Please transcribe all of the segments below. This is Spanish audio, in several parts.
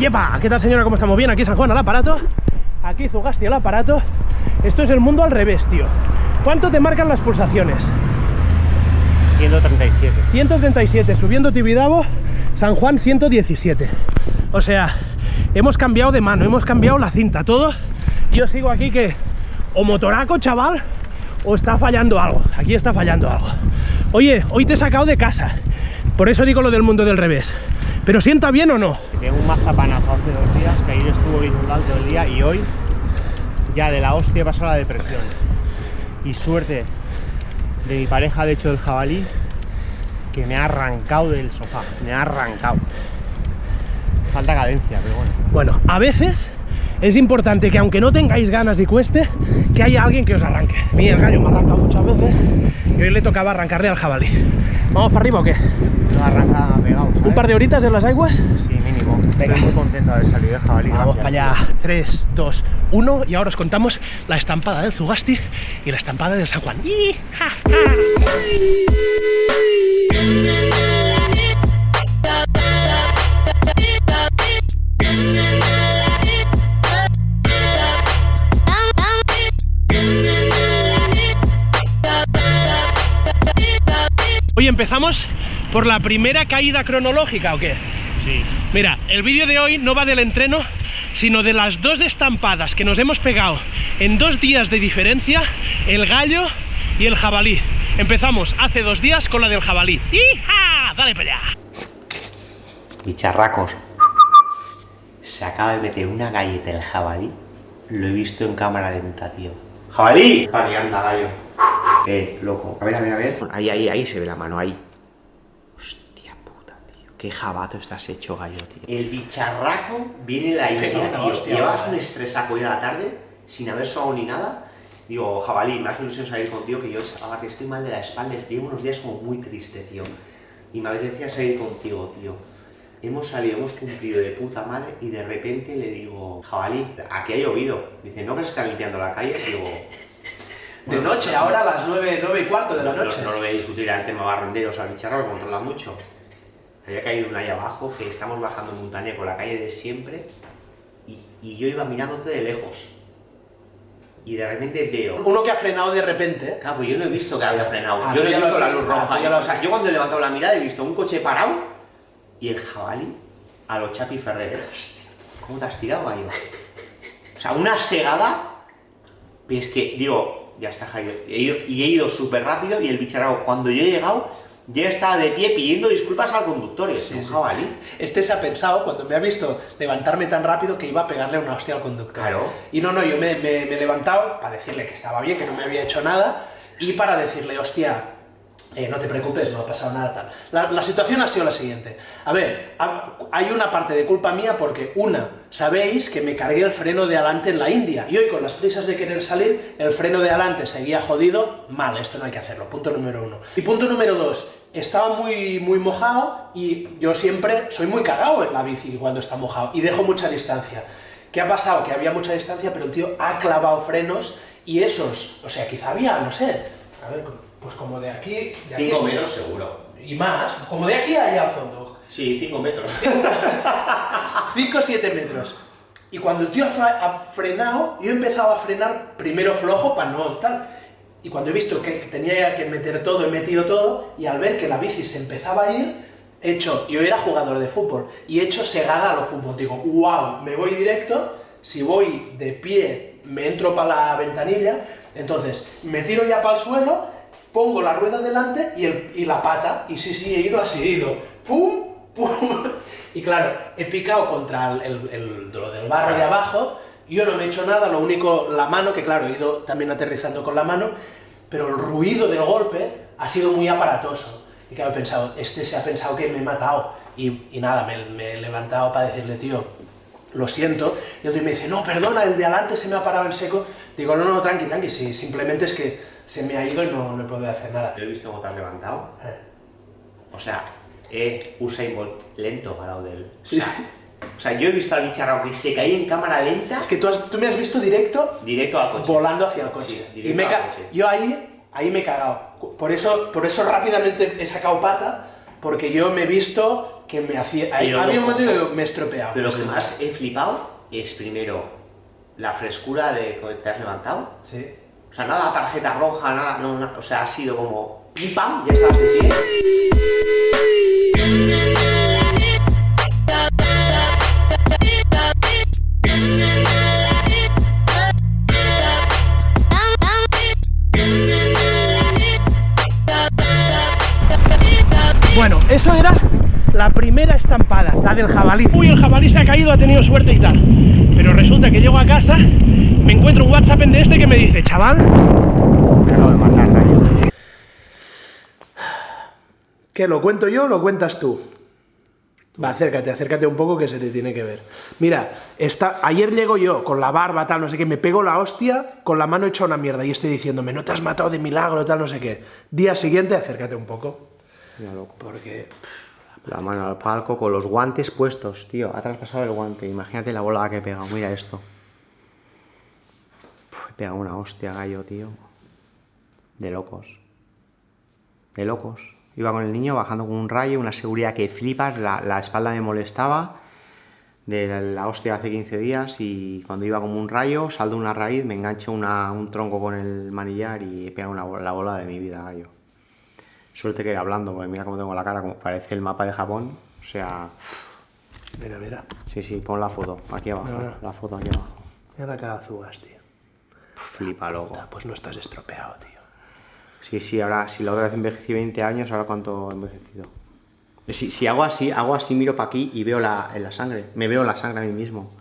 ¡Yepa! ¿Qué tal señora? ¿Cómo estamos? Bien, aquí San Juan al aparato, aquí Zugasti al aparato. Esto es el mundo al revés, tío. ¿Cuánto te marcan las pulsaciones? 137. 137, subiendo Tibidabo, San Juan 117. O sea, hemos cambiado de mano, hemos cambiado la cinta, todo. Yo sigo aquí que o motoraco, chaval, o está fallando algo. Aquí está fallando algo. Oye, hoy te he sacado de casa. Por eso digo lo del mundo del revés. ¿Pero sienta bien o no? Tengo un mazapanazo hace dos días, que ayer estuvo inundado todo el día y hoy ya de la hostia pasó la depresión. Y suerte de mi pareja, de hecho del jabalí, que me ha arrancado del sofá, me ha arrancado. Falta cadencia, pero bueno. Bueno, a veces es importante que aunque no tengáis ganas y cueste, que haya alguien que os arranque. A mí el gallo me ha arrancado muchas veces y hoy le tocaba arrancarle al jabalí. ¿Vamos para arriba o qué? ¿Un par de horitas en las aguas? Sí, mínimo. Venga. Muy contento de haber salido de jabalí. Vamos para allá. 3, 2, 1 y ahora os contamos la estampada del Zugasti y la estampada del San Juan. ¡Y! ¡Ja, ja! Hoy empezamos por la primera caída cronológica, ¿o qué? Sí. Mira, el vídeo de hoy no va del entreno, sino de las dos estampadas que nos hemos pegado en dos días de diferencia, el gallo y el jabalí. Empezamos hace dos días con la del jabalí. ¡Hija! ¡Dale para allá! Bicharracos. Se acaba de meter una galleta el jabalí. Lo he visto en cámara lenta, tío. ¡Jabalí! Vale, anda, gallo. Eh, loco. A ver, a ver, a ver. Ahí, ahí, ahí se ve la mano, ahí. Qué jabato estás hecho, gallo, tío. El bicharraco viene la idea, Pega una tío. hostia, Llevas un estresaco hoy a la tarde, sin haber sobado ni nada. Digo, jabalí, me hace ilusión salir contigo, que yo ahora que estoy mal de la espalda, llevo unos días como muy triste, tío. Y me apetecía salir contigo, tío. Hemos salido, hemos cumplido de puta madre y de repente le digo, jabalí, aquí ha llovido. Dice, ¿no que se está limpiando la calle? Digo, De noche, ahora a las 9, 9 y cuarto de la no, no- noche. no lo voy a discutir el tema barrenderos al bicharro, que controla mucho. Había caído una ahí abajo, que estamos bajando montaña por la calle de siempre, y, y yo iba mirándote de lejos. Y de repente veo. Uno que ha frenado de repente. ¿eh? Claro, pues yo no he visto que había frenado. Ah, yo no he visto la luz Ah, roja. lo o sea, yo cuando he levantado la mirada he visto un coche parado y el jabalí a los Chapi Ferrer. Hostia, ¿cómo te has tirado, gallo? O sea, una segada. Pero es que, digo, ya está, Jairo. Y he ido súper rápido y el bicharraco, cuando yo he llegado, ya estaba de pie pidiendo disculpas al conductor. Es un jabalí. Este se ha pensado, cuando me ha visto levantarme tan rápido, que iba a pegarle una hostia al conductor. Claro. Y no, no, yo me, me- me he levantado para decirle que estaba bien, que no me había hecho nada, y para decirle, hostia, eh, no te preocupes, no ha pasado nada tal. La, la situación ha sido la siguiente. A ver, ha- hay una parte de culpa mía porque, una, sabéis que me cargué el freno de adelante en la India, y hoy con las prisas de querer salir, el freno de adelante seguía jodido, mal, esto no hay que hacerlo, punto número uno. Y punto número dos, estaba muy, muy mojado y yo siempre soy muy cagado en la bici cuando está mojado y dejo mucha distancia. ¿Qué ha pasado? Que había mucha distancia, pero el tío ha clavado frenos y esos, o sea, quizá había, no sé, a ver, pues como de aquí, de aquí 5 metros seguro. y más, como de aquí allá al fondo, Sí, 5 metros. 5 o 7 metros. Y cuando el tío ha frenado, yo he empezado a frenar primero flojo para no tal. Y cuando he visto que tenía que meter todo, he metido todo, y al ver que la bici se empezaba a ir, he hecho, yo era jugador de fútbol, y he hecho segada a lo fútbol. Digo, wow, me voy directo, si voy de pie, me entro para la ventanilla, entonces me tiro ya para el suelo, pongo la rueda delante y, el- y la pata, y sí, sí, he ido así, he ido, pum, pum. Y claro, he picado contra el, el- el- lo del barro de abajo, yo no me he hecho nada, lo único, la mano, que claro, he ido también aterrizando con la mano, pero el ruido del golpe ha sido muy aparatoso. Y claro, he pensado, este se ha pensado que me he matado. Y, y nada, me, me he levantado para decirle, tío, lo siento. Y tío me dice, no, perdona, el de adelante se me ha parado en seco. Digo, no, no, tranqui, tranqui, sí, simplemente es que se me ha ido y no, no he podido hacer nada. Yo he visto has levantado. Eh. O sea, eh, Usain Bolt lento parado de él. O Sí. sea, o sea, yo he visto al bicharrao que se caía en cámara lenta Es que tú, has- tú me has visto directo directo al coche. volando hacia el coche. Sí, y directo me al coche. Yo ahí, ahí me he cagado. Por eso, por eso rápidamente he sacado pata, porque yo me he visto que me hacía... Ahí, había un momento que me estropeaba. Pero lo que más he flipado es primero la frescura de cuando te has levantado. Sí. O sea, nada tarjeta roja, nada, no, na- o sea, ha sido como pim pam, ya estabas de pie. Bueno, eso era la primera estampada, la del jabalí. Uy, el jabalí se ha caído, ha tenido suerte y tal. Pero resulta que llego a casa, me encuentro un WhatsApp de este que me dice, chaval, Me acabo de matar, Rayo. ¿qué lo cuento yo o lo cuentas tú? Va, acércate, acércate un poco que se te tiene que ver. Mira, está, ayer llego yo con la barba, tal, no sé qué, me pego la hostia con la mano hecha una mierda y estoy diciéndome, no te has matado de milagro, tal, no sé qué. Día siguiente, acércate un poco, Mira, loco. porque... La mano al palco con los guantes puestos, tío. Ha traspasado el guante. Imagínate la bola que he pegado. Mira esto. Uf, he pegado una hostia, gallo, tío. De locos. De locos. Iba con el niño bajando con un rayo, una seguridad que flipas. La, la espalda me molestaba. De la, hostia hace 15 días. Y cuando iba como un rayo, saldo una raíz, me engancho una- un tronco con el manillar y he pegado una, la bola de mi vida, gallo. Suerte que hablando, porque mira cómo tengo la cara, como parece el mapa de Japón. O sea, Mira, mira, sí, sí, pon la foto, aquí abajo. No, no. La foto aquí abajo. mira la cara azugas, tío. Flipa, loco. Pues no estás estropeado, tío. Sí, sí, ahora, si la otra vez envejecí 20 años, ahora cuánto he envejecido. Si, si hago así, hago así, miro para aquí y veo la, en la sangre. Me veo la sangre a mí mismo.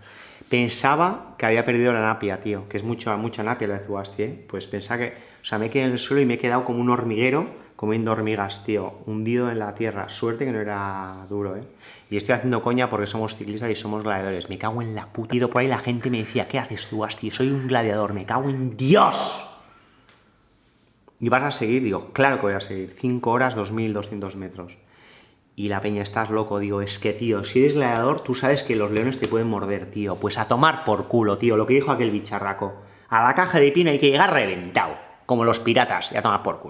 Pensaba que había perdido la napia, tío, que es mucha, mucha napia la de Zubasti, ¿eh? Pues pensaba que, o sea, me quedé en el suelo y me he quedado como un hormiguero comiendo hormigas, tío, hundido en la tierra. Suerte que no era duro, ¿eh? Y estoy haciendo coña porque somos ciclistas y somos gladiadores. Me cago en la puta. Por ahí la gente me decía, ¿qué haces Zubasti? Soy un gladiador, me cago en Dios. ¿Y vas a seguir? Digo, claro que voy a seguir. 5 horas, 2.200 metros. Y la peña, estás loco. Digo, es que, tío, si eres gladiador, tú sabes que los leones te pueden morder, tío. Pues a tomar por culo, tío. Lo que dijo aquel bicharraco. A la caja de pino hay que llegar reventado. Como los piratas. Y a tomar por culo.